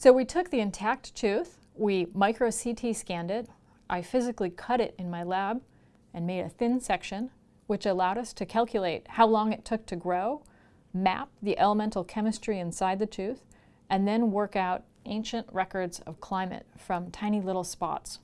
So we took the intact tooth, we micro CT scanned it, I physically cut it in my lab and made a thin section, which allowed us to calculate how long it took to grow, map the elemental chemistry inside the tooth, and then work out ancient records of climate from tiny little spots.